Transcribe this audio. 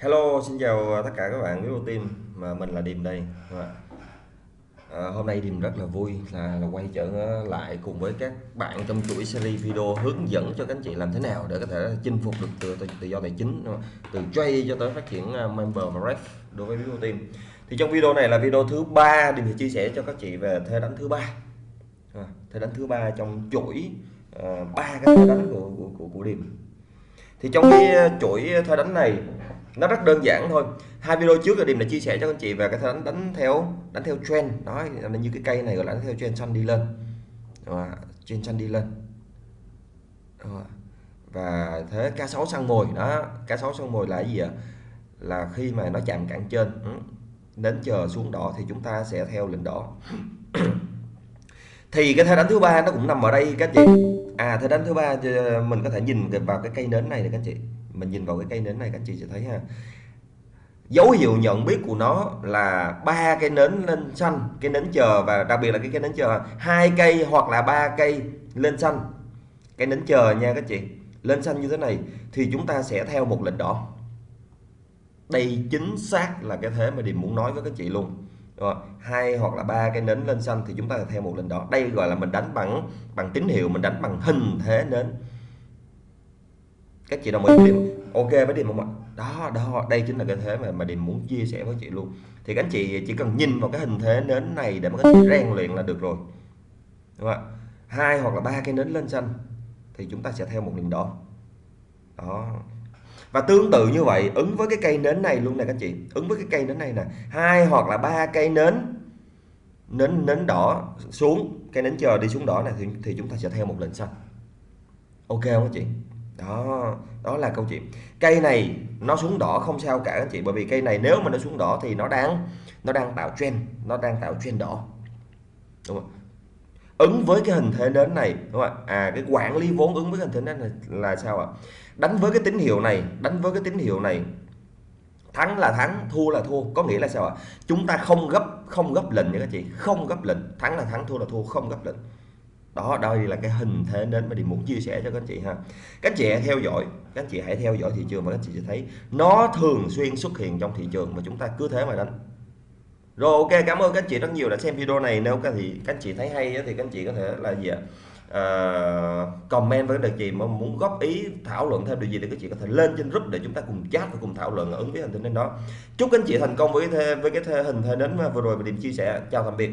Hello, xin chào tất cả các bạn Vivo Team mà mình là Điềm đây. Dạ. À, hôm nay Điềm rất là vui là, là quay trở lại cùng với các bạn trong chuỗi series video hướng dẫn cho các anh chị làm thế nào để có thể chinh phục được tự, tự, tự do tài chính từ trade cho tới phát triển à, member và ref đối với Vivo Team. Thì trong video này là video thứ ba Điềm sẽ chia sẻ cho các chị về thế đánh thứ ba. À, thế đánh thứ ba trong chuỗi à, ba uh, cái thế đánh của của của, của Điềm. Thì trong cái à, chuỗi thế đánh này nó rất đơn giản thôi. Hai video trước là điểm đã chia sẻ cho anh chị về cái đánh đánh theo đánh theo trend. Đó là như cái cây này gọi là đánh theo trend xanh đi lên. Rồi, trend xanh đi lên. Và thế cá sấu săn mồi đó cá sấu săn mồi là cái gì ạ? Là khi mà nó chạm cản trên ừ, đến chờ xuống đỏ thì chúng ta sẽ theo lệnh đỏ. Thì cái thế đánh thứ ba nó cũng nằm ở đây các chị. À thế đánh thứ ba ờ, mình có thể nhìn vào cái cây nến này này các chị mình nhìn vào cái cây nến này, các chị sẽ thấy ha. Dấu hiệu nhận biết của nó là ba cây nến lên xanh cây nến chờ và đặc biệt là cái cây nến chờ hai cây hoặc là ba cây lên xanh. Cây nến chờ nha các chị, lên xanh như thế này thì chúng ta sẽ theo một lệnh đỏ. Đây chính xác là cái thế mà điểm muốn nói với các chị luôn. Rồi, hai hoặc là ba cái nến lên xanh thì chúng ta theo một lệnh đỏ. Đây gọi là mình đánh bằng bằng tín hiệu, mình đánh bằng hình thế nến các chị đồng ý với điểm ok với điểm không ạ? Đó đó đây chính là cái thế mà mà điểm muốn chia sẻ với chị luôn. Thì các anh chị chỉ cần nhìn vào cái hình thế nến này để mà các chị rèn luyện là được rồi. Đúng không ạ? Hai hoặc là ba cái nến lên xanh thì chúng ta sẽ theo một đường đỏ đó. Và tương tự như vậy ứng với cái cây nến này luôn nè các chị. Ứng với cái cây nến này nè. Hai hoặc là ba cây nến nến nến đỏ xuống cây nến chờ đi xuống đỏ này thì, thì chúng ta sẽ theo một lệnh xanh. Ok không các chị? Đó đó là câu chuyện. Cây này nó xuống đỏ không sao cả anh chị, bởi vì cây này nếu mà nó xuống đỏ thì nó đang nó đang tạo trend, nó đang tạo trend đỏ. Đúng không? Ứng với cái hình thế nến này, đúng không ạ? À cái quản lý vốn ứng với hình thế nến này là sao ạ? Đánh với cái tín hiệu này, đánh với cái tín hiệu này. Thắng là thắng, thua là thua, có nghĩa là sao ạ? Chúng ta không gấp không gấp lệnh nha các chị, không gấp lệnh. Thắng là thắng, thua là thua, không gấp lệnh đó đây là cái hình thế nên mà điểm muốn chia sẻ cho các anh chị ha. Các anh chị hãy theo dõi các anh chị hãy theo dõi thị trường và các anh chị sẽ thấy nó thường xuyên xuất hiện trong thị trường mà chúng ta cứ thế mà đánh. Rồi ok cảm ơn các anh chị rất nhiều đã xem video này. Nếu các thì các anh chị thấy hay thì các anh chị có thể là gì ạ? Uh, comment với đề gì mà muốn góp ý thảo luận thêm điều gì thì các chị có thể lên trên group để chúng ta cùng chat và cùng thảo luận ứng với hình thế nên đó. Chúc các anh chị thành công với cái với cái hình thế đến vừa rồi mình điểm chia sẻ. Chào tạm biệt.